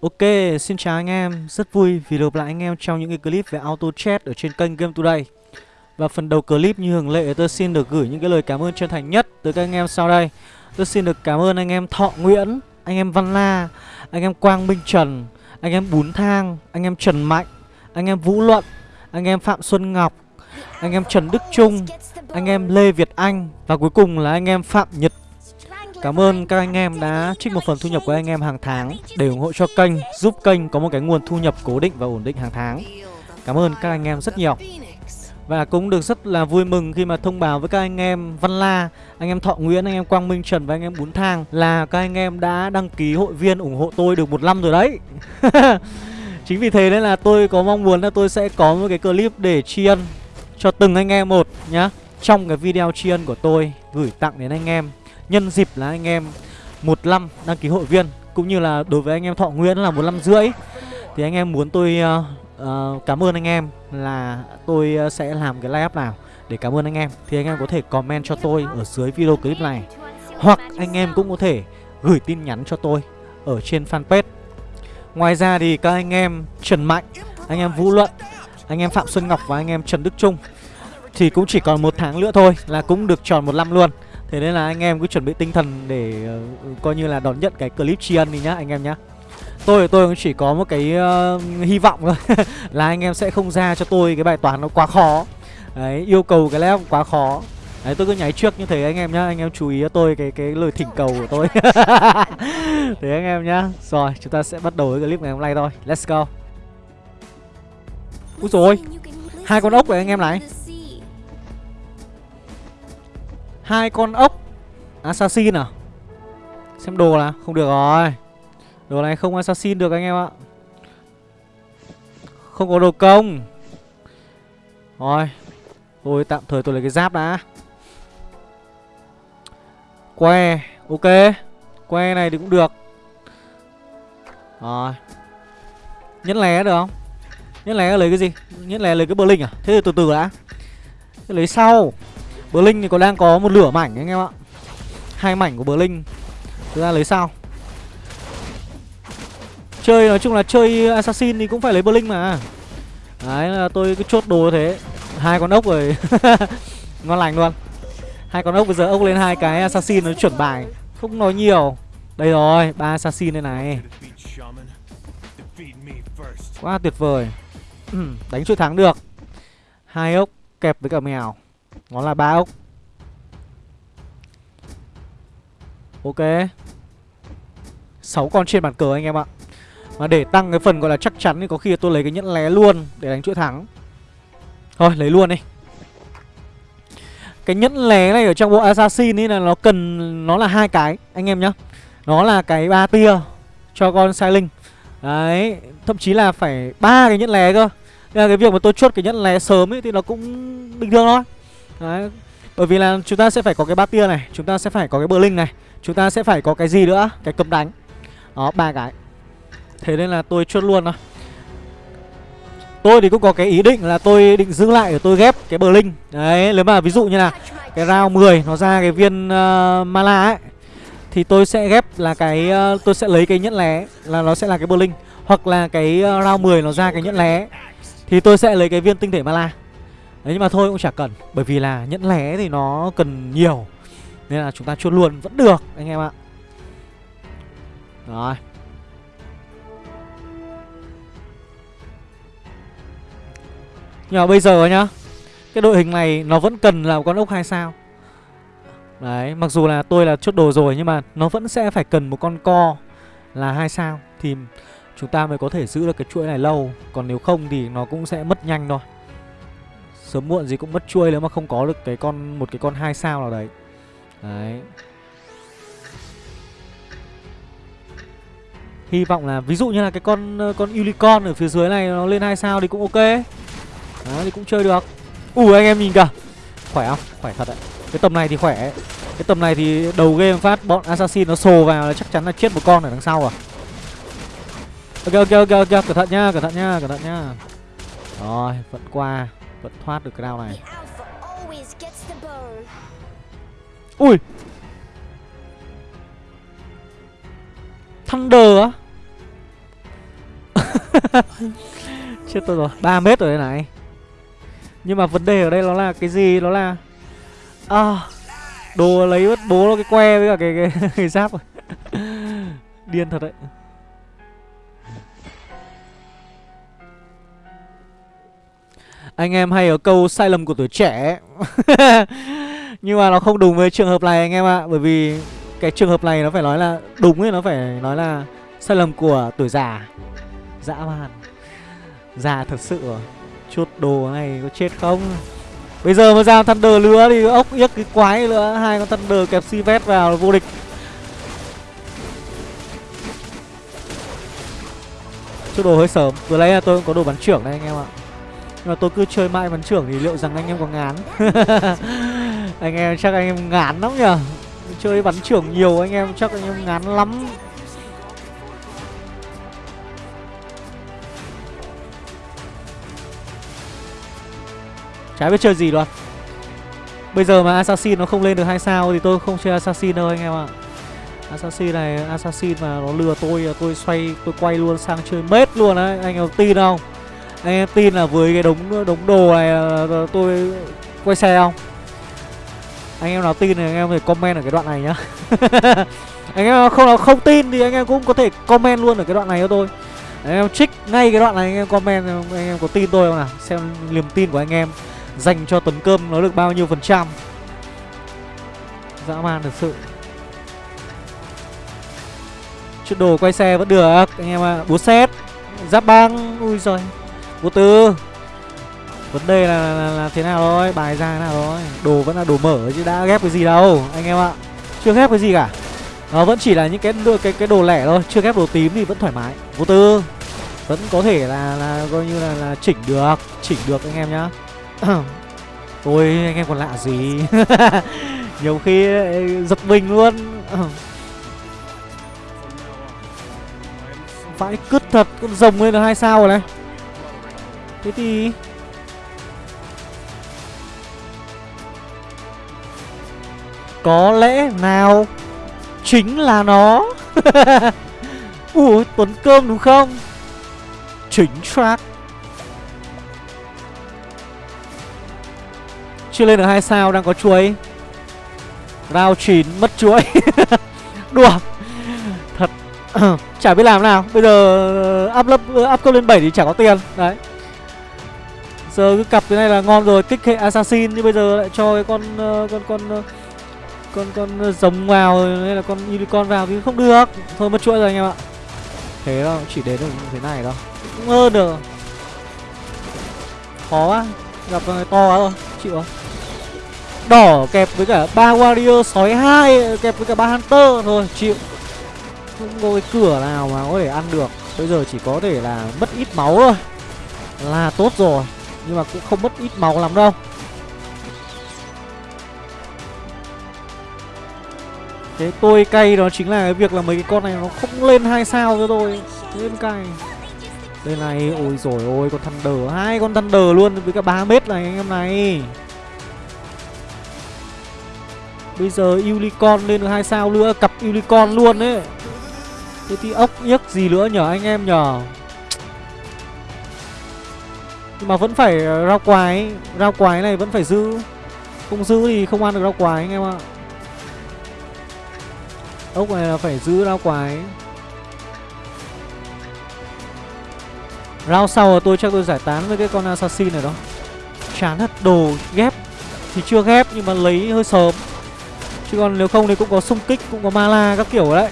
Ok, xin chào anh em, rất vui vì được lại anh em trong những cái clip về auto chat ở trên kênh Game Today Và phần đầu clip như thường lệ tôi xin được gửi những cái lời cảm ơn chân thành nhất tới các anh em sau đây Tôi xin được cảm ơn anh em Thọ Nguyễn, anh em Văn La, anh em Quang Minh Trần, anh em Bún Thang, anh em Trần Mạnh, anh em Vũ Luận, anh em Phạm Xuân Ngọc, anh em Trần Đức Trung, anh em Lê Việt Anh và cuối cùng là anh em Phạm Nhật Cảm ơn các anh em đã trích một phần thu nhập của anh em hàng tháng để ủng hộ cho kênh, giúp kênh có một cái nguồn thu nhập cố định và ổn định hàng tháng. Cảm ơn các anh em rất nhiều. Và cũng được rất là vui mừng khi mà thông báo với các anh em Văn La, anh em Thọ Nguyễn, anh em Quang Minh Trần và anh em Bún Thang là các anh em đã đăng ký hội viên ủng hộ tôi được một năm rồi đấy. Chính vì thế nên là tôi có mong muốn là tôi sẽ có một cái clip để tri ân cho từng anh em một nhá. Trong cái video tri ân của tôi gửi tặng đến anh em nhân dịp là anh em một năm đăng ký hội viên cũng như là đối với anh em Thọ Nguyễn là một năm rưỡi thì anh em muốn tôi uh, uh, cảm ơn anh em là tôi uh, sẽ làm cái live nào để cảm ơn anh em thì anh em có thể comment cho tôi ở dưới video clip này hoặc anh em cũng có thể gửi tin nhắn cho tôi ở trên fanpage ngoài ra thì các anh em Trần Mạnh anh em Vũ Luận anh em Phạm Xuân Ngọc và anh em Trần Đức Trung thì cũng chỉ còn một tháng nữa thôi là cũng được tròn một năm luôn Thế nên là anh em cứ chuẩn bị tinh thần để uh, coi như là đón nhận cái clip tri ân đi nhá anh em nhá. Tôi tôi cũng chỉ có một cái uh, hy vọng thôi. Là anh em sẽ không ra cho tôi cái bài toán nó quá khó. Đấy, yêu cầu cái level quá khó. Đấy, tôi cứ nháy trước như thế anh em nhá. Anh em chú ý cho tôi cái cái lời thỉnh cầu của tôi. Thế anh em nhá. Rồi, chúng ta sẽ bắt đầu với clip ngày hôm nay thôi. Let's go. Úi rồi Hai con ốc này anh em này hai con ốc assassin à? Xem đồ là không được rồi. Đồ này không assassin được anh em ạ. Không có đồ công. Rồi, tôi tạm thời tôi lấy cái giáp đã. Que, ok. Que này thì cũng được. Rồi. Nhẫn lé được không? Nhẫn lé lấy cái gì? Nhẫn lé lấy cái bờ linh à? Thế thì từ từ đã. Lấy sau. Bờ Linh thì còn đang có một lửa mảnh anh em ạ. Hai mảnh của Bờ Linh Thực ra lấy sao? Chơi, nói chung là chơi Assassin thì cũng phải lấy Bờ Linh mà. Đấy, là tôi cứ chốt đồ thế. Hai con ốc rồi. Ngon lành luôn. Hai con ốc, bây giờ ốc lên hai cái Assassin nó chuẩn bài. Không nói nhiều. Đây rồi, ba Assassin đây này. Quá tuyệt vời. Ừ, đánh chuỗi thắng được. Hai ốc kẹp với cả mèo nó là ba ốc. Ok. 6 con trên bàn cờ anh em ạ. Mà để tăng cái phần gọi là chắc chắn thì có khi tôi lấy cái nhẫn lé luôn Để đánh chuỗi thắng. Thôi, lấy luôn đi. Cái nhẫn lé này ở trong bộ Assassin ấy là nó cần, Nó là hai cái, anh em nhá. Nó là cái ba tia Cho con sai linh Đấy, Thậm chí là phải ba cái nhẫn lé cơ. Nên là cái việc mà tôi chốt cái nhẫn lé sớm ấy Thì nó cũng bình thường thôi. Đấy. Bởi vì là chúng ta sẽ phải có cái ba tia này Chúng ta sẽ phải có cái bờ linh này Chúng ta sẽ phải có cái gì nữa? Cái cấm đánh. Đó ba cái. Thế nên là tôi chốt luôn thôi. Tôi thì cũng có cái ý định là tôi định giữ lại để tôi ghép cái bờ linh Đấy nếu mà ví dụ như là Cái round 10 nó ra cái viên ờ, uh, mala ấy Thì tôi sẽ ghép là cái uh, Tôi sẽ lấy cái nhẫn lé Là nó sẽ là cái bờ linh Hoặc là cái uh, round 10 nó ra cái nhẫn lé Thì tôi sẽ lấy cái viên tinh thể mala Đấy nhưng mà thôi cũng chả cần, Bởi vì là nhẫn lé thì nó cần nhiều. Nên là chúng ta chốt luôn, vẫn được, anh em ạ. Rồi. Nhưng mà bây giờ nhá, Cái đội hình này nó vẫn cần là một con ốc 2 sao. Đấy, mặc dù là tôi là chốt đồ rồi, Nhưng mà nó vẫn sẽ phải cần một con co Là hai sao. Thì chúng ta mới có thể giữ được cái chuỗi này lâu. Còn nếu không thì nó cũng sẽ mất nhanh thôi. Sớm muộn gì cũng mất chuôi nếu mà không có được cái con một cái con hai sao nào đấy. Đấy. Hy vọng là ví dụ như là cái con ờ, con unicorn ở phía dưới này nó lên hai sao thì cũng ok. Đó thì cũng chơi được. ủ anh em nhìn kìa. Khỏe không? Khỏe thật đấy. Cái tầm này thì khỏe. Cái tầm này thì đầu game phát bọn assassin nó sồ vào là chắc chắn là chết một con ở đằng sau à. Ok ok ok ok, cẩn thận nha, cẩn thận nha, cẩn thận nha. Rồi, vẫn qua vẫn thoát được cái đao này. Ui! Thunder á? Chết tôi rồi 3 mét rồi đây này. Nhưng mà vấn đề ở đây nó là cái gì? Nó là À Đồ lấy mất bố nó cái que với cả cái, cái, cái giáp. Rồi Điên thật đấy Anh em hay ở câu sai lầm của tuổi trẻ Nhưng mà nó không đúng với trường hợp này anh em ạ. Bởi vì cái trường hợp này nó phải nói là đúng ấy, Nó phải nói là sai lầm của tuổi già. Dã man. Già thật sự chốt đồ này có chết không? Bây giờ mà ra Thunder nữa thì ốc yếc cái quái nữa. Hai con Thunder kẹp si vét vào vô địch. Chút đồ hơi sớm. Vừa lấy là tôi cũng có đồ bắn trưởng đây anh em ạ. Nhưng mà tôi cứ chơi mãi bắn trưởng thì liệu rằng anh em có ngán? Anh em chắc anh em ngán lắm nhở Chơi bắn trưởng nhiều, anh em chắc anh em ngán lắm. Chả biết chơi gì luôn. Bây giờ mà Assassin nó không lên được hai sao Thì tôi không chơi Assassin đâu anh em ạ. Assassin này, Assassin mà nó lừa tôi Tôi xoay, tôi quay luôn sang chơi mết luôn đấy Anh em tin không? Anh em tin là với cái đống đống đồ này ờ, ờ, Tôi quay xe không? Anh em nào tin thì anh em phải comment ở cái đoạn này nhá. Anh em không không tin thì anh em cũng có thể comment luôn ở cái đoạn này cho tôi. Anh em trích ngay cái đoạn này, anh em comment, Anh em có tin tôi không nào? Xem niềm tin của anh em dành cho tấn cơm nó được bao nhiêu phần trăm. Dã man thật sự. Chút đồ quay xe vẫn được, anh em ạ. À. búa xét giáp băng ui rồi Vô tư. Vấn đề là, là, là thế nào rồi bài ra thế nào rồi đồ vẫn là đồ mở chứ đã ghép cái gì đâu anh em ạ. Chưa ghép cái gì cả. Nó vẫn chỉ là những cái cái cái đồ lẻ thôi. Chưa ghép đồ tím thì vẫn thoải mái. Vô tư. Vẫn có thể là là coi như là là chỉnh được chỉnh được anh em nhá. Ôi anh em còn lạ gì? Nhiều khi ờ, giật mình luôn. Vãi cứt thật Con rồng lên được hai sao rồi này. Thế thì Có lẽ nào? Chính là nó. Ủa Tuấn Cơm đúng không? Chính track Chưa lên được hai sao đang có chuối. Round 9 mất chuối. Đùa. Thật. Chả biết làm nào. Bây giờ up, up, up cấp lên 7 thì chả có tiền. Đấy. Giờ cứ cặp cái này là ngon rồi Kích hệ assassin Nhưng bây giờ lại cho cái con uh, Con con uh, con con giống vào hay là con unicorn vào thì không được. Thôi mất chuỗi rồi anh em ạ. Thế đâu chỉ đến được như thế này đâu cũng hơn được. Khó quá. Gặp người to quá rồi. Chịu rồi Đỏ kẹp với cả ba warrior sói hai kẹp với cả ba hunter. Thôi chịu. Không có cái cửa nào mà có thể ăn được. Bây giờ chỉ có thể là mất ít máu thôi. Là tốt rồi nhưng mà cũng không mất ít máu lắm đâu. Thế tôi cay đó chính là cái việc là mấy cái con này nó không lên hai sao cho tôi. Lên cay. Đây này, ôi rồi ôi con Thunder. Hai con Thunder luôn với cả 3 mét này anh em này. Bây giờ Unicorn lên được hai sao nữa Cặp Unicorn luôn đấy Thế thì ốc nhức gì nữa nhở anh em nhở? Nhưng mà vẫn phải ờ, rau quái. Rau quái này vẫn phải giữ. Không giữ thì không ăn được rau quái, anh em ạ. Ốc này là phải giữ rau quái. Rau sau tôi chắc tôi giải tán với cái con assassin này đó. Chán thật, đồ ghép. Thì chưa ghép nhưng mà lấy hơi sớm. Chứ còn nếu không thì cũng có xung kích, Cũng có mala các kiểu đấy.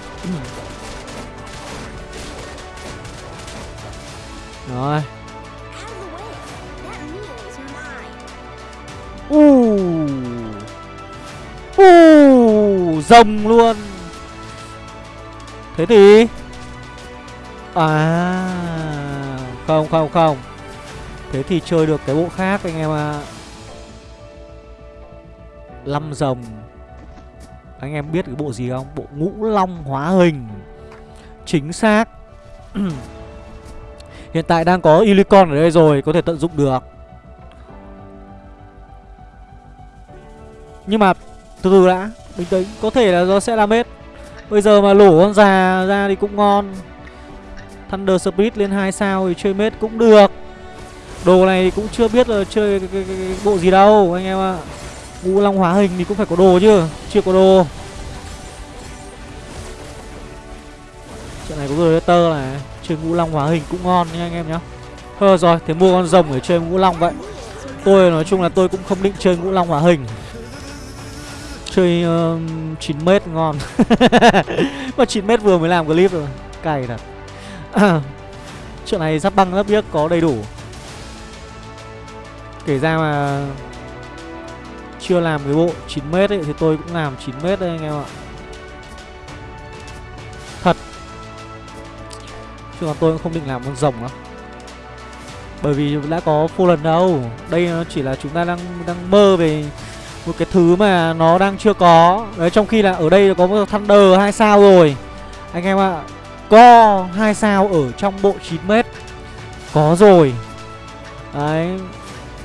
Rồi. Rồng luôn. Thế thì à không không không. Thế thì chơi được cái bộ khác anh em ạ. À. Lâm rồng. Anh em biết cái bộ gì không? Bộ ngũ long hóa hình. Chính xác. Hiện tại đang có Ilicon ở đây rồi, Có thể tận dụng được. Nhưng mà, từ từ đã. Bình tĩnh Có thể là nó sẽ làm hết. Bây giờ mà lổ con già ra thì cũng ngon. Thunder speed lên 2 sao thì chơi mết cũng được. Đồ này cũng chưa biết là chơi cái, cái, cái, cái bộ gì đâu anh em ạ. Ngũ Long hóa hình thì cũng phải có đồ chứ Chưa có đồ. Trận này có tơ này Chơi Ngũ Long hóa hình cũng ngon nha anh em nhá. Thôi rồi, thế mua con rồng để chơi Ngũ Long vậy. Tôi nói chung là tôi cũng không định chơi Ngũ Long hóa hình. Chơi uh, 9m ngon. Mà 9m vừa mới làm clip rồi Cày thật. Chuyện này giáp băng giáp biếc có đầy đủ. Kể ra mà Chưa làm cái bộ 9m ấy Thì tôi cũng làm 9m đây anh em ạ. Thật. Chứ còn tôi cũng không định làm con rồng đâu Bởi vì đã có full lần đâu. Đây ờ, chỉ là chúng ta đang đang mơ về một cái thứ mà nó đang chưa có. Đấy, trong khi là ở đây có một thunder hai sao rồi. Anh em ạ có hai sao ở trong bộ 9 mét. Có rồi. Đấy.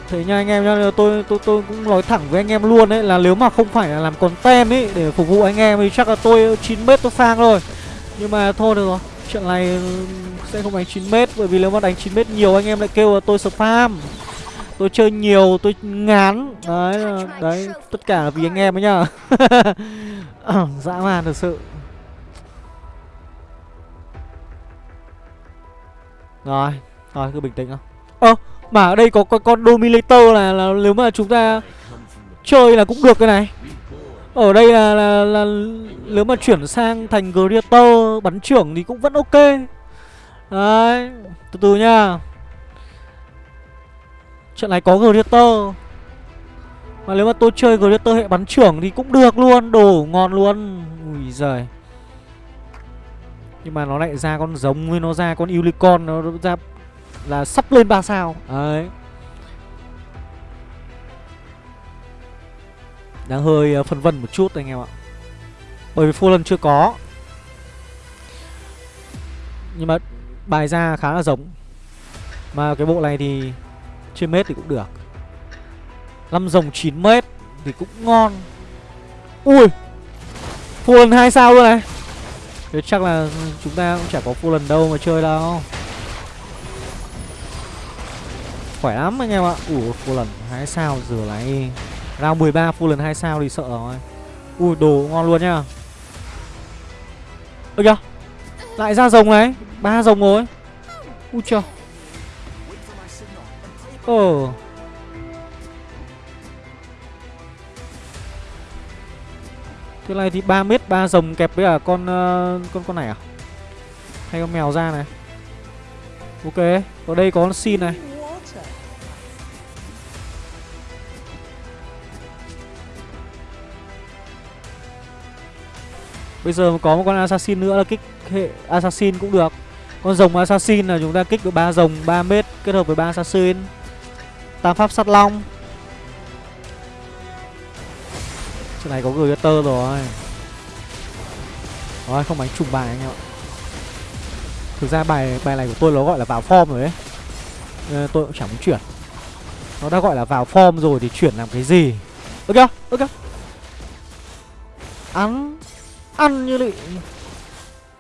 Thế nha anh em nha tôi tôi tôi cũng nói thẳng với anh em luôn đấy là nếu mà không phải là làm content ấy để phục vụ anh em thì chắc là tôi 9 mét tôi sang rồi nhưng mà thôi được rồi, chuyện này sẽ không đánh 9 mét, bởi vì nếu mà đánh 9 mét nhiều anh em lại kêu là tôi spam tôi chơi nhiều tôi ngán. Đấy đấy tất cả là vì anh em ấy nhá. Dã man thật sự. Rồi rồi cứ bình tĩnh không ơ mà ở đây có, có con dominator là, là nếu mà chúng ta chơi là cũng được cái này. Ở đây là, là, là nếu mà chuyển sang thành Greater bắn trưởng thì cũng vẫn ok. Đấy từ từ nha Trận này có Greater Mà nếu mà tôi chơi Greater hệ bắn trưởng thì cũng được luôn, Đồ ngon luôn. Ui giời. Nhưng mà nó lại ra con giống với nó ra con Unicorn, Nó ra là sắp lên 3 sao. Đấy. Đang hơi ờ, phân vân một chút anh em ạ. Bởi vì full lần chưa có. Nhưng mà bài ra khá là giống. Mà cái bộ này thì trên mét thì cũng được. Năm rồng 9 mét thì cũng ngon. Ui full lần hai sao luôn này. Thế chắc là chúng ta cũng chả có full lần đâu mà chơi đâu. Khỏe lắm anh em ạ. Ủa full lần hai sao giờ lại round 13 full lần hai sao thì sợ rồi. Ui, đồ ngon luôn nhá. Ơ kìa lại ra rồng này. Ba rồng rồi. Ui trời Ồ oh. Cái này thì 3 mét 3 rồng kẹp với cả con uh, con con này à? Hay con mèo ra này. Ok, ở đây có con xin này. Bây giờ có một con assassin nữa là kích hệ assassin cũng được. Con rồng assassin là chúng ta kích được 3 rồng 3 mét kết hợp với 3 assassin. Tam pháp sắt long. Chỗ này có Greater rồi. Rồi, không đánh trùng bài anh em ạ. Thực ra bài bài này của tôi nó gọi là vào form rồi đấy Nên Tôi cũng chẳng muốn chuyển. Nó đã gọi là vào form rồi thì chuyển làm cái gì? Ok ok Ăn Ăn như lị.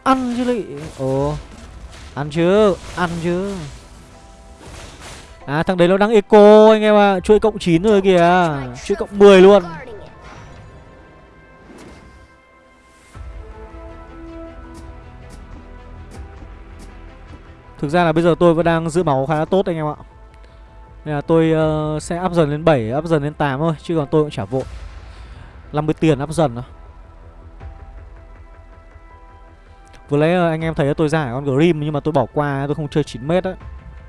Ăn như lị. Ồ, Ăn chứ Ăn chứ. À thằng đấy nó đang eco anh em ạ. À. Chuỗi cộng 9 rồi kìa. Chuỗi cộng 10 luôn. Thực ra là bây giờ tôi vẫn đang giữ máu khá là tốt anh em ạ. Nên là tôi uh, sẽ up dần lên 7, up dần lên 8 thôi Chứ còn tôi cũng chả vội. 50 tiền up dần thôi. Vừa lấy ờ, anh em thấy tôi giải con Grim Nhưng mà tôi bỏ qua tôi không chơi 9m á.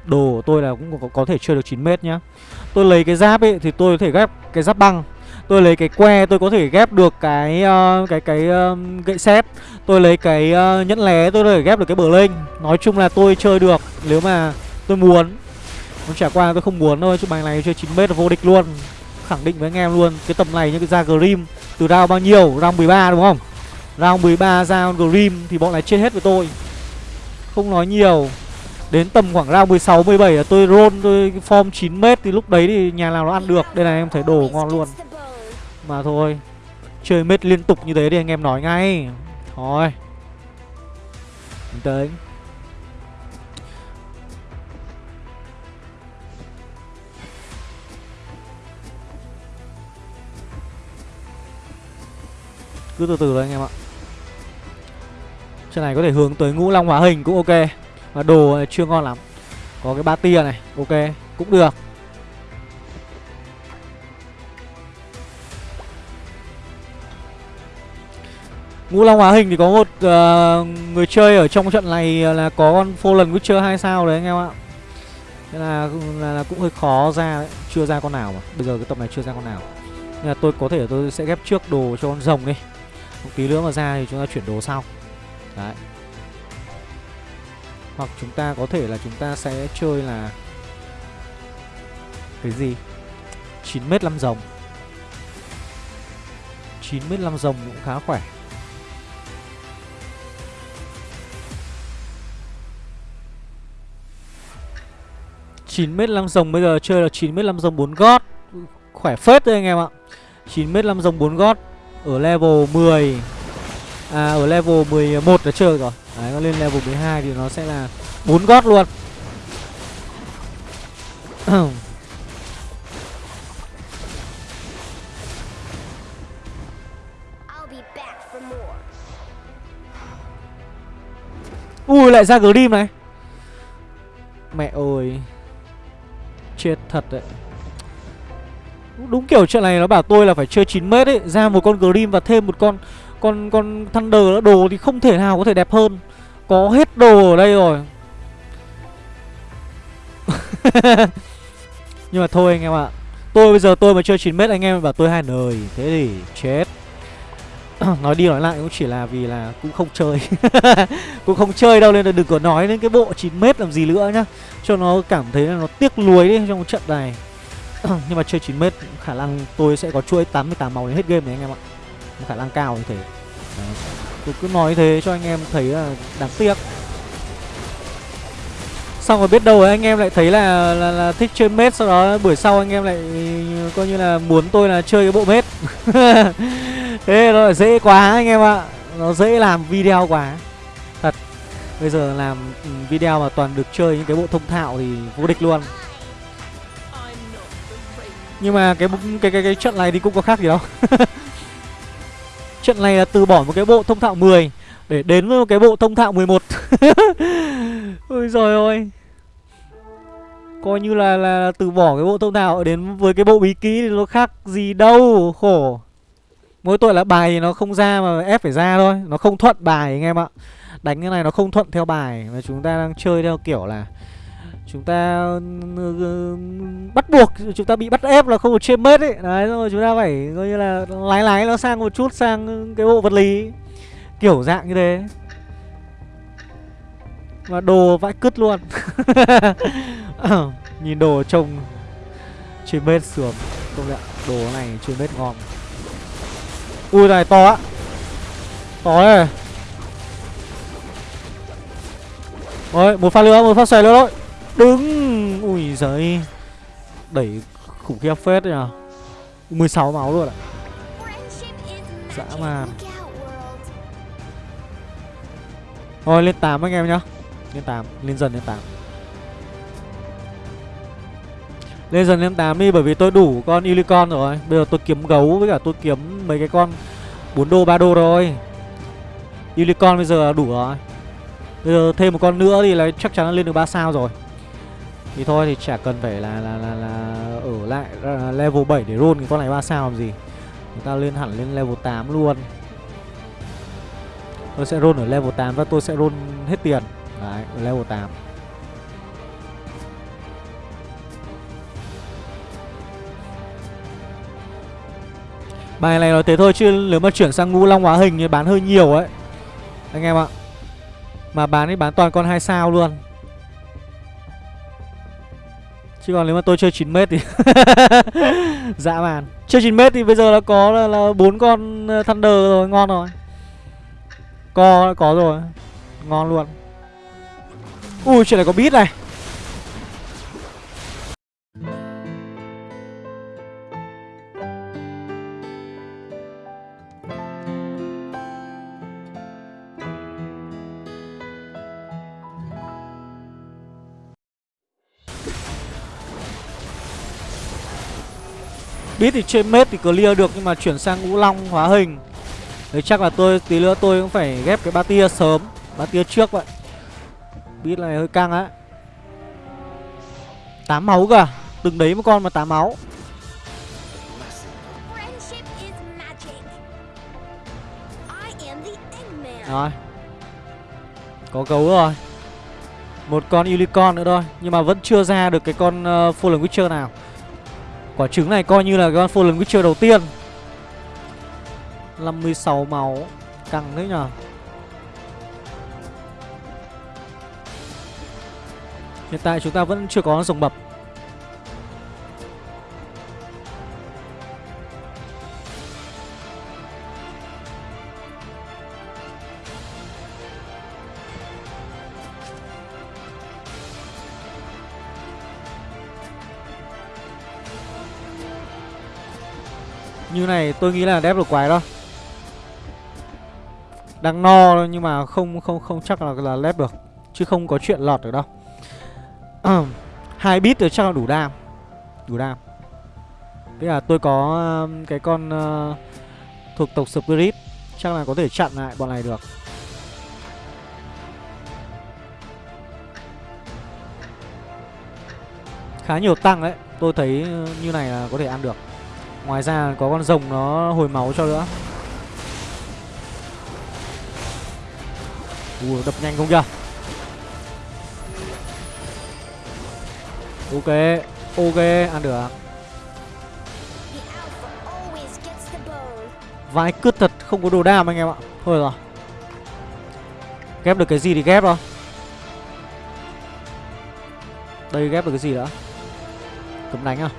Đồ của tôi là cũng có, có thể chơi được 9 mét nhá. Tôi lấy cái giáp ấy thì tôi có thể ghép cái giáp băng. Tôi lấy cái que tôi có thể ghép được cái uh, cái cái uh, gậy xếp. Tôi lấy cái uh, nhẫn lé tôi có thể ghép được cái bờ linh Nói chung là tôi chơi được nếu mà tôi muốn. Còn trả qua tôi không muốn thôi chứ bài này chơi 9 mét là vô địch luôn. Khẳng định với anh em luôn Cái tầm này như cái ra Grim. Từ round bao nhiêu? Round 13 đúng không? Round 13 ra Grim thì bọn này chết hết với tôi. Không nói nhiều. Đến tầm khoảng round 16, 17 là tôi roll tôi form 9m Thì lúc đấy thì nhà nào nó ăn được. Đây này em thấy đồ ngon luôn. Mà thôi Chơi mết liên tục như thế thì anh em nói ngay. Thôi. Bình Cứ từ từ thôi anh em ạ. Trên này có thể hướng tới ngũ long hóa hình cũng ok. Và đồ chưa ngon lắm. Có cái ba tia này Ok cũng được. Ngũ Long hóa hình thì có một uh, người chơi ở trong trận này là có con Fallen Witcher 2 sao đấy anh em ạ. Thế là, là, là cũng hơi khó ra đấy Chưa ra con nào mà. Bây giờ cái tập này chưa ra con nào. Nên là tôi có thể tôi sẽ ghép trước đồ cho con rồng đi. Một tí nữa mà ra thì chúng ta chuyển đồ sau. Đấy. Hoặc chúng ta có thể là chúng ta sẽ chơi là Cái gì? 9m 5 rồng 9m 5 rồng cũng khá khỏe. chín mét lăm rồng bây giờ chơi là chín mét lăm rồng bốn gót. Khỏe phết đấy anh em ạ. 9 mét 5 rồng 4 gót Ở level 10 À ở level 11 đã chơi rồi. Đấy nó lên level 12 thì nó sẽ là 4 gót luôn. Ui lại ra Grim này. Mẹ ơi. Chết thật đấy. Đúng kiểu chuyện này nó bảo tôi là phải chơi 9m ấy Ra một con Grim và thêm một con con con Thunder Đồ thì không thể nào có thể đẹp hơn. Có hết đồ ở đây rồi. Nhưng mà thôi anh em ạ. Tôi bây giờ tôi mà chơi 9m anh em bảo tôi hai đời. Thế thì chết. Nói đi nói lại cũng chỉ là vì là cũng không chơi. Cũng không chơi đâu nên là đừng có nói đến cái bộ 9 mét làm gì nữa nhá. Cho nó cảm thấy là nó tiếc nuối đi trong trận này. Nhưng mà chơi 9 mét khả năng tôi sẽ có chuỗi 88 màu đến hết game này anh em ạ khả năng cao như thế. Đấy. tôi cứ nói thế cho anh em thấy là đáng tiếc. Xong rồi biết đâu anh em lại thấy là, là là thích chơi mết sau đó buổi sau anh em lại coi như là muốn tôi là chơi cái bộ mết. Thế nó dễ quá anh em ạ. Nó dễ làm video quá. Thật. Bây giờ làm ừ, video mà toàn được chơi những cái bộ thông thạo thì vô địch luôn. Nhưng mà cái cái cái, cái trận này thì cũng có khác gì đâu. trận này là từ bỏ một cái bộ thông thạo 10 để đến với một cái bộ thông thạo 11 ôi rồi ơi. Coi như là là từ bỏ cái bộ thông thạo đến với cái bộ bí ký thì nó khác gì đâu, khổ. Mỗi tội là bài thì nó không ra mà ép phải ra thôi, Nó không thuận bài anh em ạ. Đánh cái này nó không thuận theo bài Mà chúng ta đang chơi theo kiểu là Chúng ta ừ, ừ, bắt buộc Chúng ta bị bắt ép là không được trên mết ấy. Đấy, rồi chúng ta phải coi như là lái lái nó sang một chút, sang cái bộ vật lý. Kiểu dạng như thế. Và đồ vãi cứt luôn. Nhìn đồ trông Trên mết sườn. Công nhận, đồ này trên mết ngon. Ui, này to á. To đấy Rồi một pha nữa, một pha xòe nữa thôi. Đứng. Ui giời. Đẩy khủng khiếp phết đấy 16 máu luôn ạ Dã man. Thôi, lên 8 anh em nhá. Lên 8 Lên dần lên 8 Lên dần lên 8 đi, bởi vì tôi đủ con unicorn rồi. Bây giờ tôi kiếm gấu với cả tôi kiếm mấy cái con 4 đô 3 đô rồi Unicorn bây giờ đủ rồi. Bây giờ thêm một con nữa thì là chắc chắn là lên được 3 sao rồi. Thì thôi thì chả cần phải là là là, là ở lại level 7 để roll cái con này 3 sao làm gì? Chúng ta lên hẳn lên level 8 luôn. Tôi sẽ roll ở level 8 và tôi sẽ roll hết tiền. Đấy, ở level 8 Bài này nói thế thôi chứ nếu mà chuyển sang ngũ long hóa hình thì bán hơi nhiều ấy. Anh em ạ. Mà bán thì bán toàn con hai sao luôn. Chứ còn nếu mà tôi chơi 9m thì dạ Dã man Chơi 9m thì bây giờ là có là, là 4 con ờ, Thunder rồi, ngon rồi. Co có rồi. Ngon luôn. Ui chuyện này có beat này. Bít thì trên mết thì clear được nhưng mà chuyển sang ngũ long hóa hình. Đấy chắc là tôi tí nữa tôi cũng phải ghép cái ba tia sớm Ba tia trước vậy. Bit này hơi căng á. 8 máu cả Từng đấy một con mà 8 máu. Rồi. Có gấu rồi. Một con unicorn nữa thôi Nhưng mà vẫn chưa ra được cái con uh, Fallen Witcher nào Quả trứng này coi như là con Fallen Witcher đầu tiên. 56 máu, Căng thế nhở Hiện tại chúng ta vẫn chưa có dòng bập. Như này tôi nghĩ là đép được quái đó Đang no nhưng mà không không không chắc là là lép được. Chứ không có chuyện lọt được đâu. Hai bit thì chắc là đủ đam. Đủ đam. Thế là tôi có um, cái con uh, thuộc tộc Spirit. Chắc là có thể chặn lại bọn này được. Khá nhiều tăng đấy. Tôi thấy uh, như này là có thể ăn được. Ngoài ra có con rồng nó hồi máu cho nữa. Ui, đập nhanh không kìa. Ok Ok, ăn được Vãi cướp thật, không có đồ đam anh em ạ. Thôi rồi. Ghép được cái gì thì ghép thôi. Đây, ghép được cái gì nữa Cấm đánh à?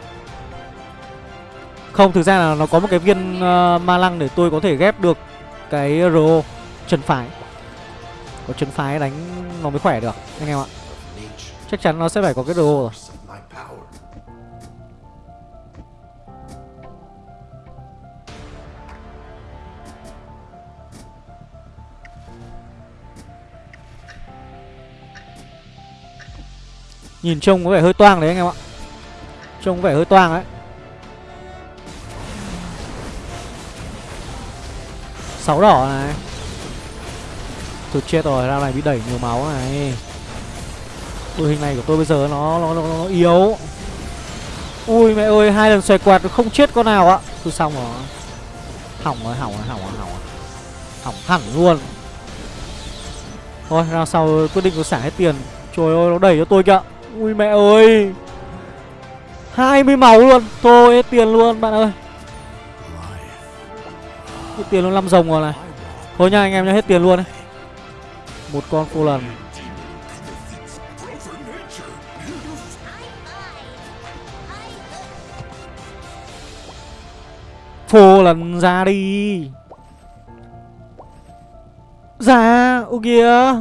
Không thực ra là nó có một cái viên uh, ma lăng để tôi có thể ghép được Cái RO Chân phải. Có chân phái đánh nó mới khỏe được Anh em ạ. Chắc chắn nó sẽ phải có cái RO rồi. Nhìn trông có vẻ hơi toang đấy anh em ạ. Trông có vẻ hơi toang đấy. Sáu đỏ này. Tôi chết rồi, ra này bị đẩy nhiều máu này. Đội hình này của tôi bây giờ nó nó, nó, nó yếu. Ui mẹ ơi, hai lần xoay quạt không chết con nào ạ. Tôi xong rồi. Hỏng rồi, hỏng rồi, hỏng rồi, hỏng rồi. Hỏng hẳn luôn. Thôi, ra sau quyết định có xả hết tiền. Trời ơi, nó đẩy cho tôi kìa. Ui mẹ ơi. 20 máu luôn. Thôi hết tiền luôn bạn ơi tiền luôn 5 rồng rồi này. Thôi nha, anh em nha hết tiền luôn đấy Một con cô lần. Phô lần ra đi. Ra Ô kìa.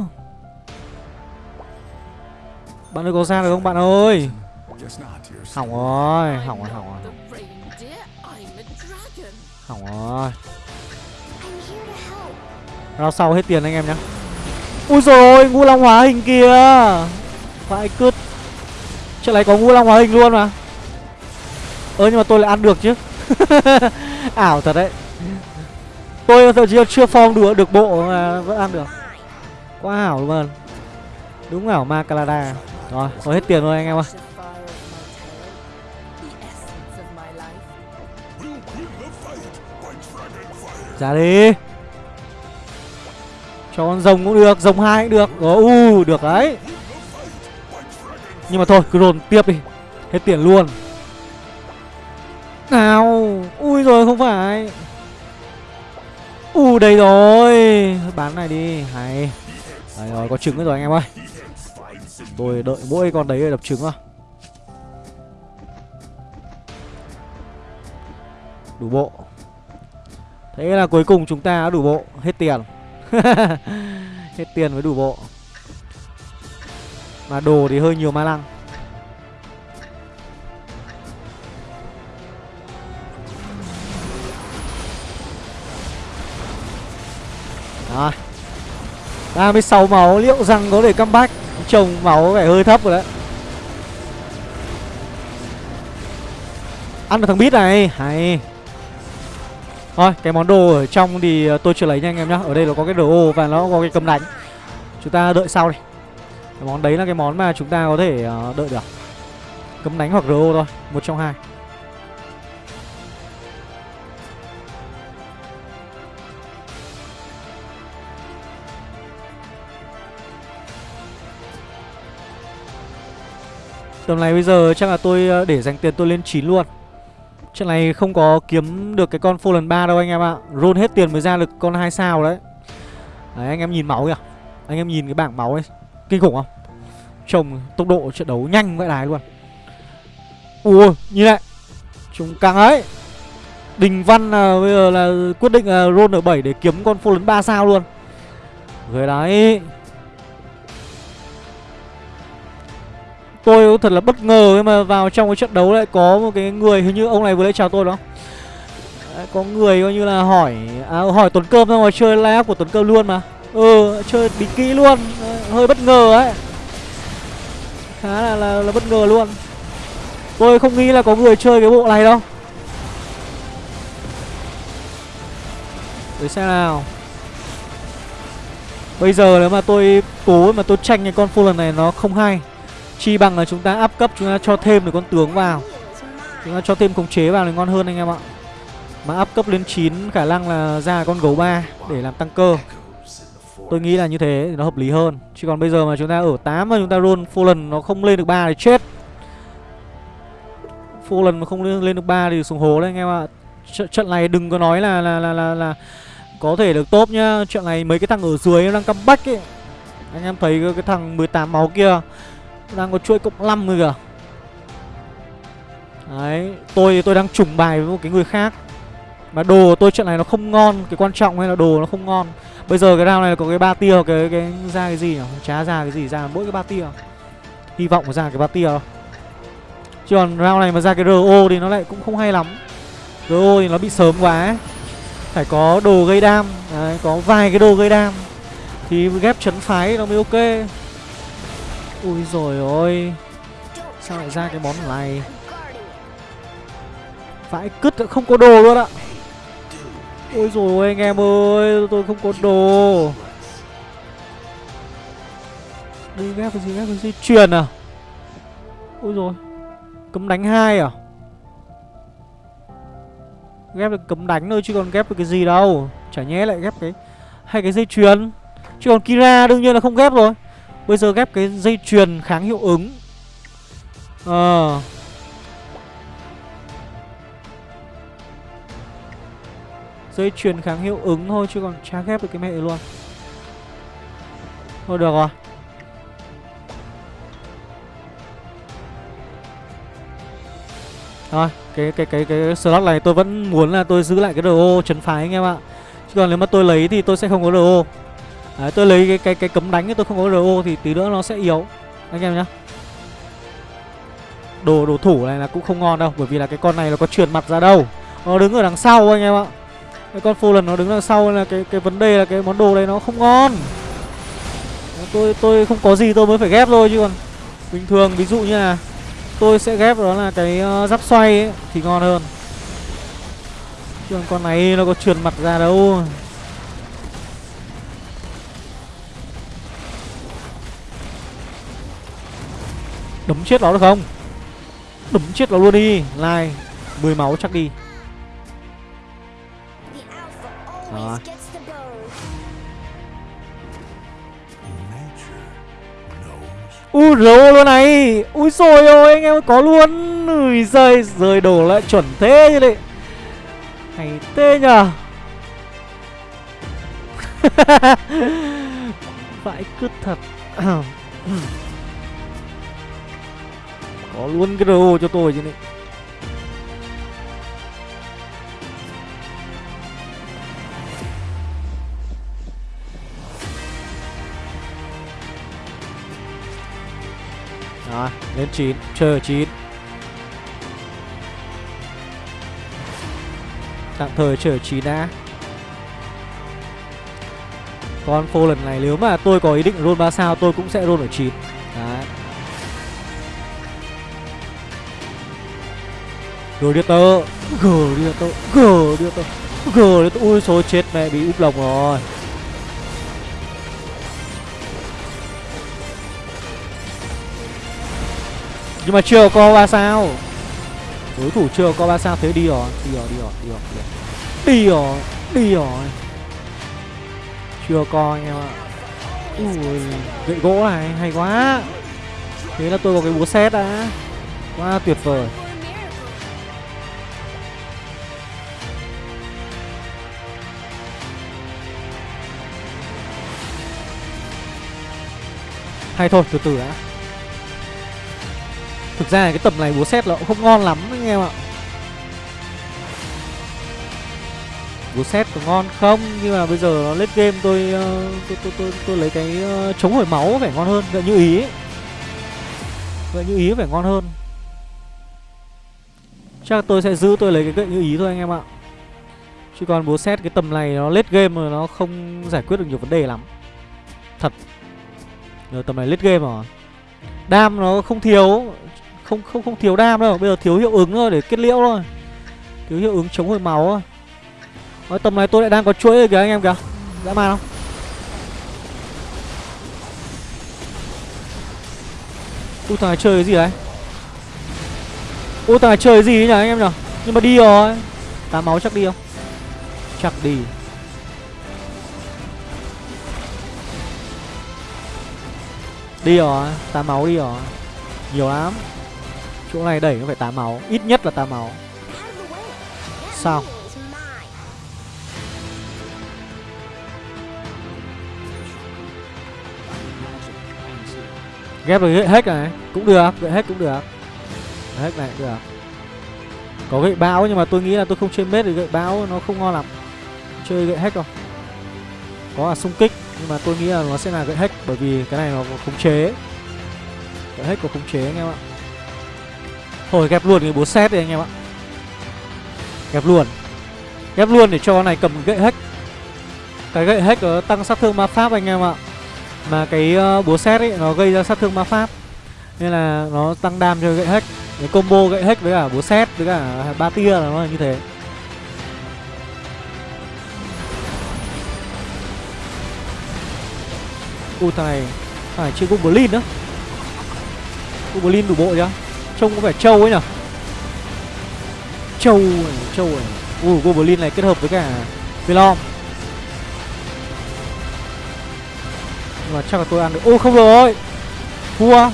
Bạn ơi, có ra được không bạn ơi? Hỏng rồi Hỏng rồi hỏng rồi. Hỏng rồi. Rao sau hết tiền anh em nhá. Ui rồi ngu long hóa hình kìa. Vãi cứt. Trận này có ngu long hóa hình luôn mà. Ơ nhưng mà tôi lại ăn được chứ. Ảo thật đấy. Tôi thậm chí chưa form được, được bộ mà vẫn ăn được. Quá ảo luôn Đúng ảo ma Calada Rồi, có hết tiền rồi anh em ơi Ra đi. Cho con rồng cũng được, rồng hai cũng được. Ồ, u, được đấy. Nhưng mà thôi, cứ dồn tiếp đi. Hết tiền luôn. Nào Ui rồi không phải. U đây rồi. Bán này đi Hay. Đấy rồi có trứng rồi anh em ơi. Tôi đợi mỗi con đấy để đập trứng à. Đủ bộ. Thế là cuối cùng chúng ta đã đủ bộ Hết tiền. Hết tiền mới đủ bộ. Mà đồ thì hơi nhiều ma lăng. Rồi 36 máu, liệu rằng có thể comeback? Trồng máu có vẻ hơi thấp rồi đấy. Ăn được thằng bít này. Hay. Thôi, cái món đồ ở trong thì ờ, tôi chưa lấy nha anh em nhá. Ở đây nó có cái đồ và nó có cái cầm đánh. Chúng ta đợi sau đi. Cái món đấy là cái món mà chúng ta có thể ờ, đợi được. Cấm đánh hoặc RO thôi, Một trong hai. Tầm này bây giờ chắc là tôi ờ, để dành tiền tôi lên 9 luôn. Trận này không có kiếm được cái con Fallen 3 đâu anh em ạ. Roll hết tiền mới ra được con 2 sao đấy. Đấy anh em nhìn máu kìa. Anh em nhìn cái bảng máu ấy Kinh khủng không? Trông tốc độ trận đấu nhanh vậy đài luôn. Ui nhìn lại. Chúng căng ấy. Đình Văn à, bây giờ là quyết định là roll ở 7 để kiếm con Fallen 3 sao luôn. Người đấy. Tôi thật là bất ngờ nhưng mà vào trong cái trận đấu lại có một cái người hình như ông này vừa lấy chào tôi đó. Đấy, có người coi như là hỏi à, hỏi Tuấn Cơm xong rồi chơi live của Tuấn Cơm luôn mà. Ừ, chơi bí kỹ luôn, Đấy, hơi bất ngờ ấy. Khá là, là là bất ngờ luôn. Tôi không nghĩ là có người chơi cái bộ này đâu. Để xem nào. Bây giờ nếu mà tôi cố mà tôi tranh cái con Fallen này nó không hay Chi bằng là chúng ta up cấp chúng ta cho thêm được con tướng vào. Chúng ta cho thêm khống chế vào thì ngon hơn anh em ạ. Mà up cấp lên 9 khả năng là ra con gấu 3 để làm tăng cơ. Tôi nghĩ là như thế thì nó hợp lý hơn. Chứ còn bây giờ mà chúng ta ở 8 mà chúng ta roll lần nó không lên được 3 thì chết. Full lần mà không lên, lên được 3 thì xuống hố đấy anh em ạ. Tr Trận này đừng có nói là là là là, là có thể được top nhá. Trận này mấy cái thằng ở dưới nó đang comeback ấy. Anh em thấy cái, cái thằng 18 máu kia đang có chuỗi cộng 5 rồi kìa. Đấy Tôi tôi đang trùng bài với một cái người khác. Mà đồ của tôi trận này nó không ngon Cái quan trọng hay là đồ nó không ngon. Bây giờ cái round này có cái ba tia cái cái ra cái gì nhỉ? Chả ra cái gì ra mỗi cái ba tia. Hy vọng ra cái ba tia Chứ còn round này mà ra cái RO thì nó lại cũng không hay lắm. RO thì nó bị sớm quá Phải có đồ gây đam. Đấy, Có vài cái đồ gây đam. Thì ghép chấn phái nó mới ok. Ui rồi ôi. Sao lại ra cái món này? Vãi cứt không có đồ luôn ạ. Ôi rồi ôi anh em ơi, Tôi không có đồ. Đi ghép cái gì, ghép cái gì? Truyền à? Ôi rồi Cấm đánh hai à? Ghép được cấm đánh thôi chứ còn ghép được cái gì đâu. Chả nhẽ lại ghép cái, Hay cái dây chuyền. Chứ còn Kira đương nhiên là không ghép rồi. Bây giờ ghép cái dây chuyền kháng hiệu ứng Ờ à. Dây chuyền kháng hiệu ứng thôi chứ còn chả ghép được cái mẹ luôn Thôi được rồi Rồi, cái cái cái cái slot này tôi vẫn muốn là tôi giữ lại cái đồ chấn phái anh em ạ. Chứ còn nếu mà tôi lấy thì tôi sẽ không có đồ. Đấy, tôi lấy cái cái cái cấm đánh tôi không có RO thì tí nữa nó sẽ yếu anh em nhá. Đồ đồ thủ này là cũng không ngon đâu bởi vì là cái con này nó có truyền mặt ra đâu. Nó đứng ở đằng sau anh em ạ. Cái con lần nó đứng đằng sau là cái cái vấn đề là cái món đồ này nó không ngon. Tôi tôi không có gì tôi mới phải ghép thôi chứ còn bình thường ví dụ như là tôi sẽ ghép đó là cái uh, giáp xoay ấy, thì ngon hơn. Chứ còn con này nó có truyền mặt ra đâu. Đấm chết nó được không? Đấm chết nó luôn đi. Lai 10 máu chắc đi. Đó. Ui, rô luôn này. Ui rồi ôi, anh em có luôn. Ui, giời, rời đổ lại chuẩn thế như đấy Hay tê nhờ. Vãi cứt thật. Có luôn cái RO cho tôi chứ này. Rồi, lên 9, chờ 9 Tạm thời chờ 9 đã. Con phô lần này nếu mà tôi có ý định roll 3 sao tôi cũng sẽ roll ở 9 Đấy. Gladiator. Gladiator Gladiator. Gờ ui, số chết mẹ bị úp lồng rồi. Nhưng mà chưa có ba sao. Đối thủ chưa có ba sao, thế đi rồi Đi rồi đi rồi đi rồi Đi rồi. Đi rồi Chưa có anh em ạ. Ui, Gậy gỗ này, hay quá. Thế là tôi có cái búa xét đã. Quá tuyệt vời. Hay thôi từ từ đã. Thực ra cái tầm này búa xét nó cũng không ngon lắm anh em ạ. Búa xét có ngon không? Nhưng mà bây giờ nó lết game tôi ờ, tôi, tôi, tôi, tôi lấy cái ờ, chống hồi máu phải ngon hơn. Vậy như ý. Ấy. Như ý phải ngon hơn. Chắc tôi sẽ giữ tôi lấy cái gậy như ý thôi anh em ạ. Chứ còn búa xét cái tầm này nó lết game rồi nó không giải quyết được nhiều vấn đề lắm. Thật. Rồi tầm này lết game rồi. Đam nó không thiếu, Không không không thiếu đam đâu. Bây giờ thiếu hiệu ứng thôi để kết liễu thôi. Thiếu hiệu ứng chống hồi máu thôi. Nói tầm này tôi lại đang có chuỗi rồi kìa anh em kìa. Dã man không? Ui thằng này chơi cái gì đấy? Ui thằng này chơi cái gì ấy nhỉ anh em nhỉ? Nhưng mà đi rồi. Tám máu chắc đi không? Chắc đi. Đi rồi Tám máu đi rồi. Nhiều lắm. Chỗ này đẩy nó phải 8 máu, Ít nhất là 8 máu. Sao? Ghép được gậy hết này, Cũng được Gậy hết cũng được. Hết này cũng được. Có gậy bão nhưng mà tôi nghĩ là tôi không chơi mết thì gậy bão nó không ngon lắm. Chơi gậy hết rồi Có là xung kích. Nhưng mà tôi nghĩ là nó sẽ là gậy hết Bởi vì cái này nó có khống chế. Gậy hết có khống chế anh em ạ. Thôi, ghép luôn cái búa xét đi anh em ạ. Ghép luôn. Ghép luôn để cho con này cầm gậy hết Cái gậy hết nó tăng sát thương ma pháp anh em ạ. Mà cái ờ, búa xét ấy, nó gây ra sát thương ma pháp. Nên là nó tăng đam cho gậy hack. Cái combo gậy hack với cả búa xét với cả ba tia là nó là như thế. Ô, thằng này. Thằng này chưa goblin nữa. Goblin đủ bộ chưa? Trông có vẻ trâu ấy nhở trâu này trâu này. Ui goblin này kết hợp với cả velom. Nhưng mà chắc là tôi ăn được. Ô, không rồi. Thua.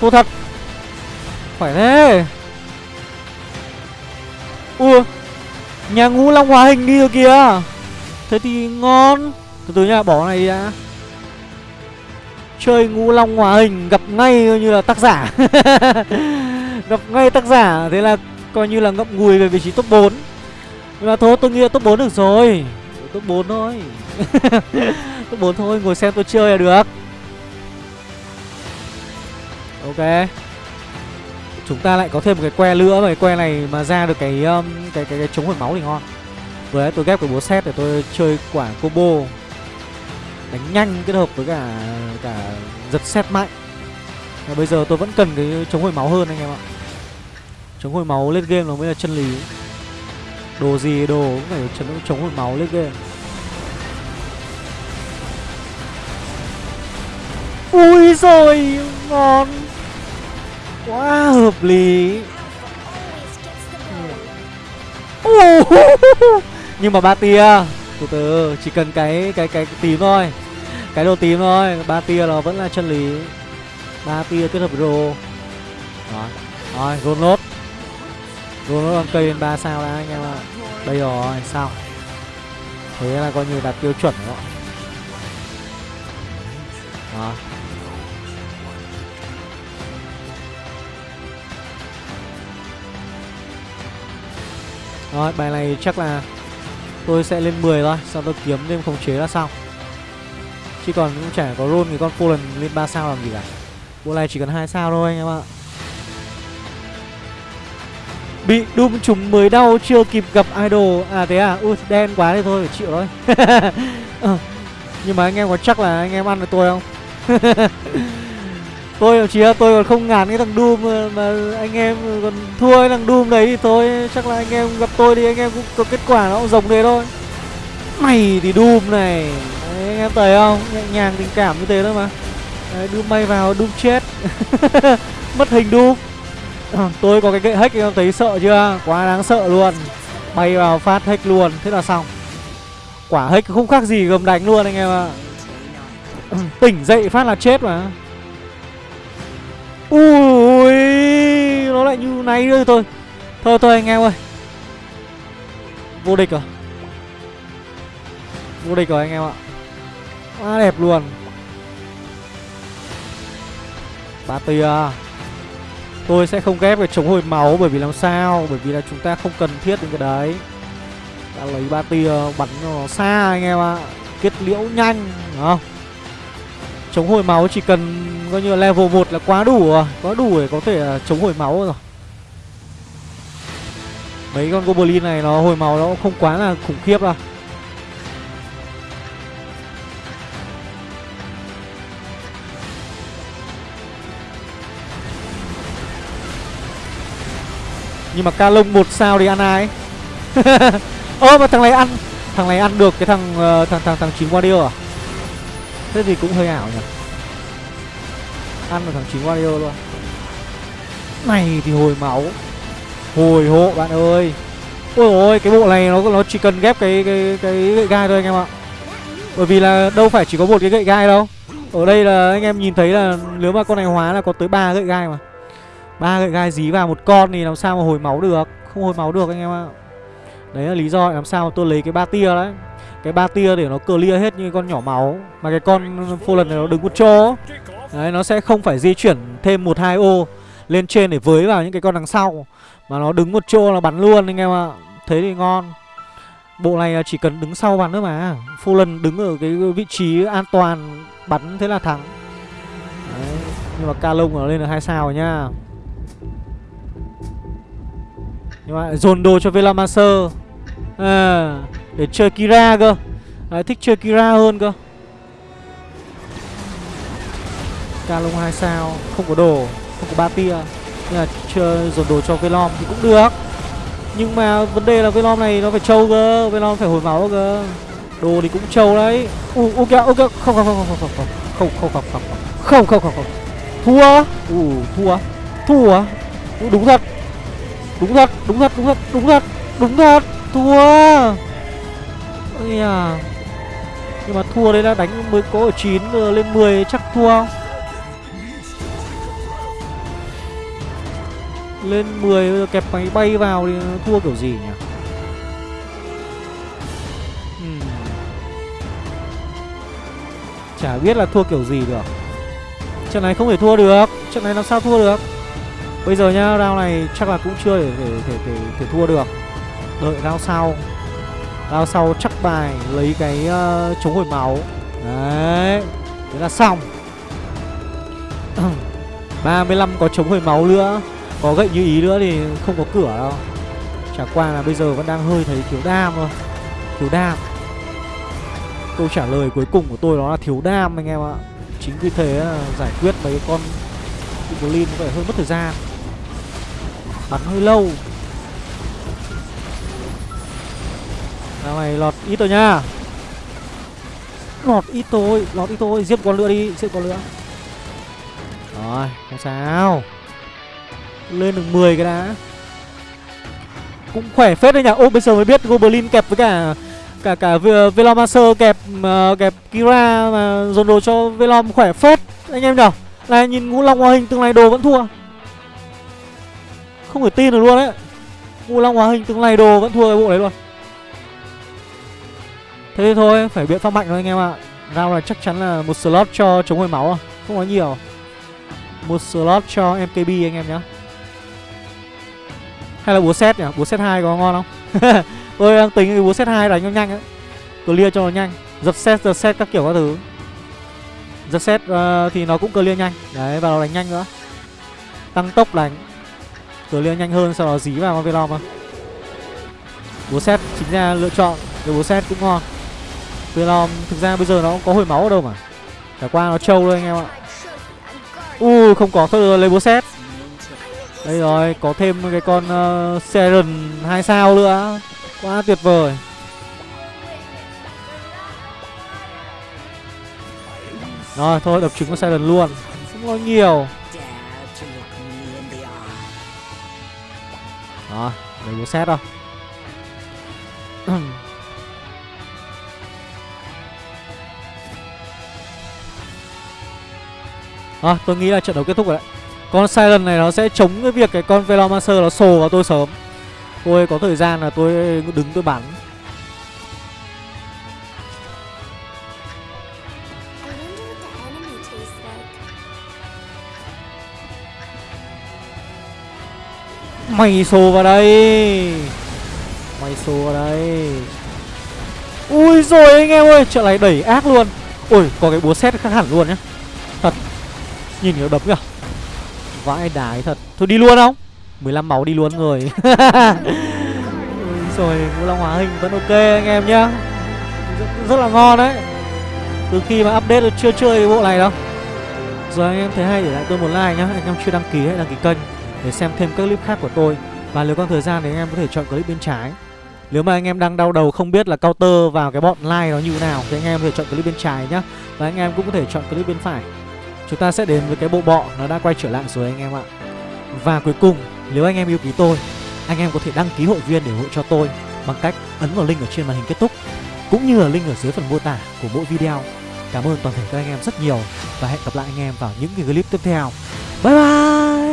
Thua thật. Phải thế. Ui. Nhà ngũ long hóa hình đi rồi kìa. Thế thì ngon. Từ từ nha bỏ này đi đã. Chơi ngũ long hòa hình gặp ngay như là tác giả. Gặp ngay tác giả Thế là coi như là ngậm ngùi về vị trí top 4 Nhưng mà thôi tôi nghĩ là top 4 được rồi. Top 4 thôi. Top 4 thôi, ngồi xem tôi chơi là được. Ok. Chúng ta lại có thêm một cái que nữa Và cái que này mà ra được cái um, cái, cái, cái chống hồi máu thì ngon. Vừa đấy tôi ghép cái búa xét để tôi chơi quả combo. Đánh nhanh kết hợp với cả cả giật xét mạnh. Và bây giờ tôi vẫn cần cái chống hồi máu hơn anh em ạ. Chống hồi máu lên game nó mới là chân lý. Đồ gì đồ cũng phải chống, chống hồi máu lên game. Ui rồi ngon. Quá hợp lý. Nhưng mà ba tia Từ từ Chỉ cần cái cái cái, tím thôi. Cái đồ tím thôi, Ba tia nó vẫn là chân lý. Ba tia kết hợp với đồ Đó. Rồi roll nốt. Roll nốt con cây lên ba sao đã, anh em ạ. Đây rồi sao? Thế là coi như đạt tiêu chuẩn đó Đó. Rồi, bài này chắc là Tôi sẽ lên 10 thôi, Sau tôi kiếm thêm khống chế là xong. Chứ còn cũng chả có roll cái con Poland lên 3 sao làm gì cả. Bộ này chỉ cần hai sao thôi anh em ạ. Bị Doom trúng mới đau chưa kịp gặp idol. À thế à? Ui đen quá thì thôi phải chịu thôi. Ờ, nhưng mà anh em có chắc là anh em ăn được tôi không? Tôi thậm chí là tôi còn không ngán cái thằng Doom mà, anh em còn thua cái thằng Doom đấy thì thôi. Chắc là anh em gặp tôi thì anh em cũng có kết quả nó cũng rồng thế thôi. Mày thì Doom này anh em thấy không? Nhẹ nhàng tình cảm như thế thôi mà. Đấy, Doom bay vào Doom chết. Mất hình Doom ờ, tôi có cái gậy hack anh em thấy sợ chưa? Quá đáng sợ luôn. Bay vào phát hack luôn thế là xong. Quả hack không khác gì gầm đánh luôn anh em ạ. Tỉnh dậy phát là chết mà. Ui nó lại như này rồi thôi. Thôi thôi anh em ơi. Vô địch rồi vô địch rồi anh em ạ quá đẹp luôn. Ba tia tôi sẽ không ghép cái chống hồi máu bởi vì làm sao? Bởi vì là chúng ta không cần thiết đến cái đấy. Đã lấy ba tia bắn nó xa anh em ạ. Kết liễu nhanh, đúng không? Chống hồi máu chỉ cần coi như là level 1 là quá đủ rồi. Quá đủ để có thể à, chống hồi máu rồi. Mấy con goblin này nó hồi máu nó cũng không quá là khủng khiếp đâu. Nhưng mà ca lông một sao thì ăn ai? Ơ, mà thằng này ăn, thằng này ăn được cái thằng ờ, thằng thằng thằng chín warrior à? Thế thì cũng hơi ảo nhỉ? Ăn được thằng chín warrior luôn. Này thì hồi máu. Hồi hộ bạn ơi. Ôi ôi, cái bộ này nó nó chỉ cần ghép cái cái cái gậy gai thôi anh em ạ. Bởi vì là đâu phải chỉ có một cái gậy gai đâu. Ở đây là anh em nhìn thấy là nếu mà con này hóa là có tới ba gậy gai mà ba gậy gai dí vào một con thì làm sao mà hồi máu được? Không hồi máu được anh em ạ. Đấy là lý do làm sao mà tôi lấy cái ba tia đấy. Cái ba tia để nó clear hết như con nhỏ máu. Mà cái con phô lần này nó đứng một chỗ. Đấy, nó sẽ không phải di chuyển thêm một, hai ô lên trên để với vào những cái con đằng sau. Mà nó đứng một chỗ là bắn luôn anh em ạ. Thế thì ngon. Bộ này chỉ cần đứng sau bắn nữa mà. Phô lần đứng ở cái vị trí an toàn, bắn thế là thắng. Đấy. nhưng mà ca lông nó lên được hai sao rồi nhá nhưng mà dồn đồ cho Velamaser à, để chơi Kira cơ. À, thích chơi Kira hơn cơ. Kalong 2 sao Không có đồ Không có ba tia. Nhưng là chơi dồn đồ cho Velom thì cũng được. Nhưng mà vấn đề là Velom này nó phải trâu cơ Velom phải hồi máu cơ. Đồ thì cũng trâu đấy. U ok ok không không không không không. Không không không không không. Không không không không. Thua. U thua. Thua. U, đúng thật đúng thật đúng thật đúng thật đúng thật đúng thật, thua. Ây à nhưng mà thua đấy là đánh mới có ở 9 ờ, lên 10 chắc thua. Không lên 10 bây giờ kẹp máy bay vào thì thua kiểu gì nhỉ? Chả biết là thua kiểu gì được. Trận này không thể thua được. Trận này làm sao thua được? Bây giờ nhá round này chắc là cũng chưa để thể thể thể, thể thua được. Đợi round sau. Round sau chắc bài lấy cái uh, chống hồi máu. Đấy thế là xong. 35 có chống hồi máu nữa. Có gậy như ý nữa thì không có cửa đâu. Chả qua là bây giờ vẫn đang hơi thấy thiếu đam thôi. Thiếu đam. Câu trả lời cuối cùng của tôi đó là thiếu đam anh em ạ. Chính vì thế là giải quyết mấy con Goblin có vẻ hơi mất thời gian. Bắn hơi lâu. Nào này lọt ít rồi nha. Lọt ít thôi Lọt ít thôi. Giết con lửa đi Giết con lửa Rồi không sao. Lên được 10 cái đã. Cũng khỏe phết đấy nhỉ. Ô bây giờ mới biết Goblin kẹp với cả Cả cả Velomaster kẹp uh, kẹp Kira mà dồn đồ cho Velom khỏe phết. Anh em nhở Này nhìn ngũ long hoa hình tương lai đồ vẫn thua. Không thể tin được luôn đấy Ngũ long hóa hình từng này đồ vẫn thua cái bộ đấy luôn. Thế thì thôi phải biện pháp mạnh thôi anh em ạ. Round là chắc chắn là một slot cho chống hồi máu à. Không có nhiều. Một slot cho MKB anh em nhá. Hay là búa set nhỉ? Búa set 2 có ngon không? Tôi đang tính cái búa set 2 đánh cho nhanh ấy. Clear cho nó nhanh. Giật set, giật set các kiểu các thứ. Giật set uh, thì nó cũng clear nhanh. Đấy và nó đánh nhanh nữa. Tăng tốc đánh. Clear nhanh hơn sau đó dí vào con Velom bố Búa chính ra lựa chọn rồi bố xét cũng ngon. Velom thực ra bây giờ nó cũng có hồi máu ở đâu mà. Trải qua nó trâu thôi anh em ạ. U không có thôi được lấy bố xét đây rồi có thêm cái con ờ, uh, Seren hai sao nữa. Quá tuyệt vời. Rồi thôi đập trứng con Seren luôn. Không nói nhiều. Đó, lấy búa xét đâu. À, tôi nghĩ là trận đấu kết thúc rồi đấy. Con Siren này nó sẽ chống cái việc cái con Velomancer nó sồ vào tôi sớm. Tôi có thời gian là tôi đứng tôi bắn. Mày xô vào đây. Mày xô vào đây. Ui rồi anh em ơi Trận này đẩy ác luôn. Ui có cái búa xét khác hẳn luôn nhá. Thật Nhìn nó đấm kìa. Vãi đái thật. Thôi đi luôn không? 15 máu đi luôn rồi. Rồi ngũ long hóa hình vẫn ok anh em nhá. Rất, rất là ngon đấy. Từ khi mà update tôi chưa chơi cái bộ này đâu. Rồi anh em thấy hay để lại tôi một like nhá. Anh em chưa đăng ký hãy đăng ký kênh. Để xem thêm các clip khác của tôi. Và nếu còn thời gian thì anh em có thể chọn clip bên trái. Nếu mà anh em đang đau đầu không biết là counter vào cái bọn like nó như thế nào, Thì anh em có thể chọn clip bên trái nhá. Và anh em cũng có thể chọn clip bên phải. Chúng ta sẽ đến với cái bộ bọ nó đã quay trở lại rồi anh em ạ. Và cuối cùng, nếu anh em yêu quý tôi, Anh em có thể đăng ký hội viên để ủng hộ cho tôi Bằng cách ấn vào link ở trên màn hình kết thúc, Cũng như là link ở dưới phần mô tả của mỗi video. Cảm ơn toàn thể các anh em rất nhiều Và hẹn gặp lại anh em vào những cái clip tiếp theo. Bye bye!